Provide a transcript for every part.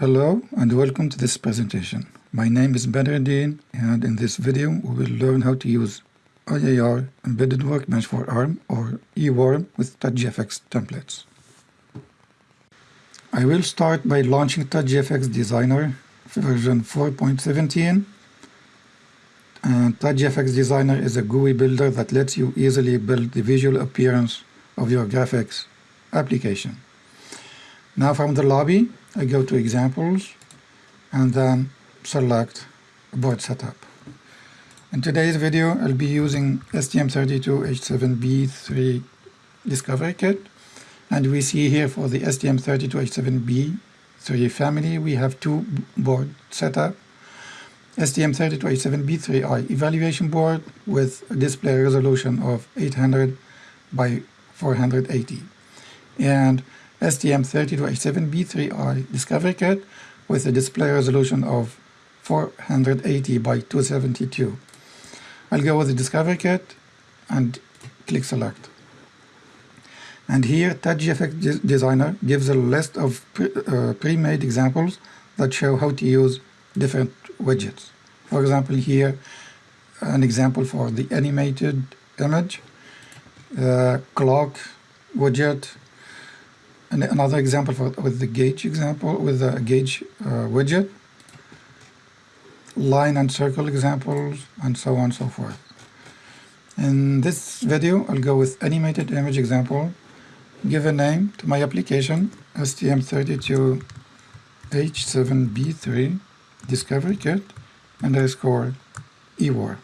Hello and welcome to this presentation. My name is Badreddin and in this video we will learn how to use IAR Embedded Workbench for ARM or EWARM with TouchGFX templates. I will start by launching TouchGFX Designer version 4.17 and TouchGFX Designer is a GUI builder that lets you easily build the visual appearance of your graphics application. Now from the lobby, I go to examples and then select board setup. In today's video, I'll be using STM32H7B3 Discovery Kit. And we see here for the STM32H7B3 family, we have two board setup. STM32H7B3i evaluation board with a display resolution of 800 by 480. And STM32H7B3i Discovery Kit with a display resolution of 480 by 272. I'll go with the Discovery Kit and click Select. And here TouchGFX Designer gives a list of uh, pre-made uh, examples that show how to use different widgets. For example, here an example for the animated image, clock widget, and another example for with the gauge example with the gauge uh, widget, line and circle examples, and so on and so forth. In this video, I'll go with animated image example, give a name to my application, STM32H7B3 Discovery Kit, underscore EWARM.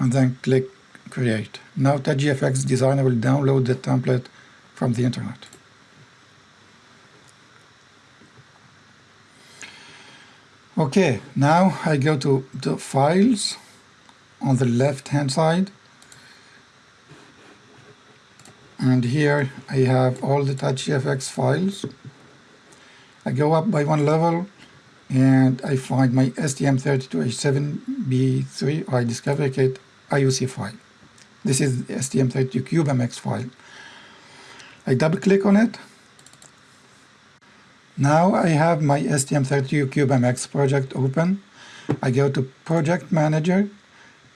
And then click Create. Now TouchGFX Designer will download the template from the internet. Okay, now I go to the files on the left hand side and here I have all the TouchGFX files. I go up by one level and I find my STM32H7B3 I Discovery Kit IOC file. This is the STM32 CubeMX file. I double click on it now I have my STM32 CubeMX project open. I go to Project Manager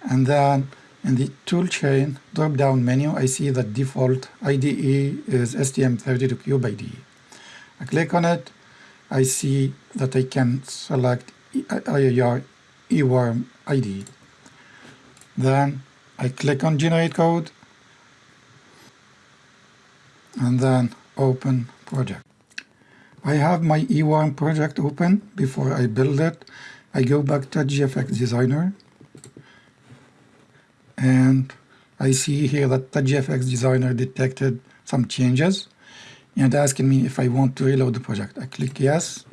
and then in the toolchain drop-down menu I see the default IDE is STM32 Cube IDE. I click on it. I see that I can select IAR EWARM IDE. Then I click on Generate Code and then Open Project. I have my E1 project open. Before I build it, I go back to GFX Designer and I see here that the GFX Designer detected some changes and asking me if I want to reload the project. I click yes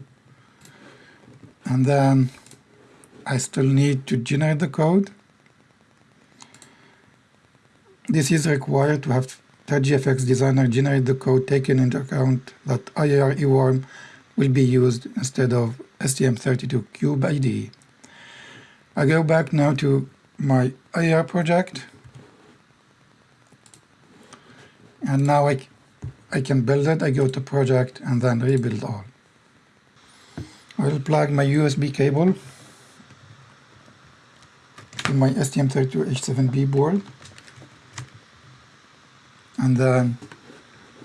and then I still need to generate the code. This is required to have TouchGFX Designer generate the code taking into account that IAR EWARM will be used instead of STM32 Cube IDE. I go back now to my IAR project and now I, I can build it. I go to project and then rebuild all. I will plug my USB cable to my STM32H7B board and then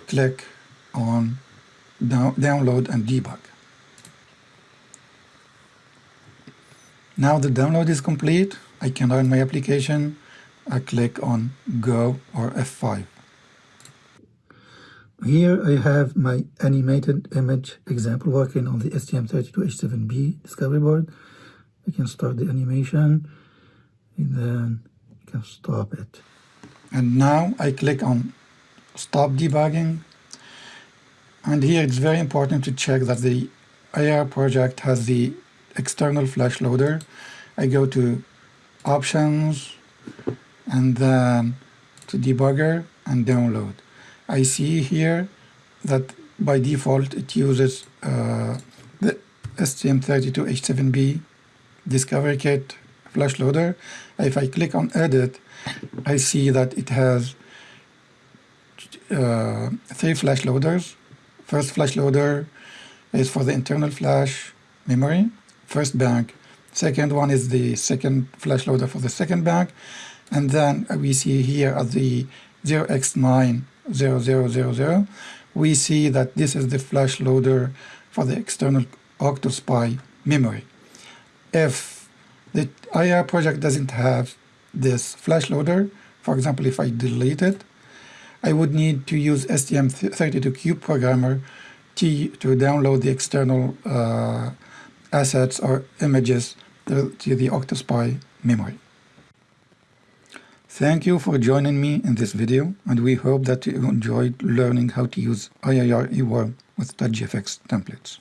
click on down, download and debug. Now the download is complete. I can run my application. I click on Go or F5. Here I have my animated image example working on the STM32H7B discovery board. I can start the animation and then I can stop it. And now I click on stop debugging. And here it's very important to check that the IAR project has the external flash loader. I go to options and then to debugger and download. I see here that by default it uses uh, the STM32H7B Discovery Kit flash loader. If I click on edit, I see that it has uh, three flash loaders. First flash loader is for the internal flash memory, first bank. Second one is the second flash loader for the second bank. And then we see here at the 0x90000, we see that this is the flash loader for the external OctoSPI memory. If the IAR project doesn't have this flash loader, for example, if I delete it, I would need to use STM32Cube programmer to, to download the external uh, assets or images to, to the OctoSPI memory. Thank you for joining me in this video, and we hope that you enjoyed learning how to use IAR EWARM with TouchGFX templates.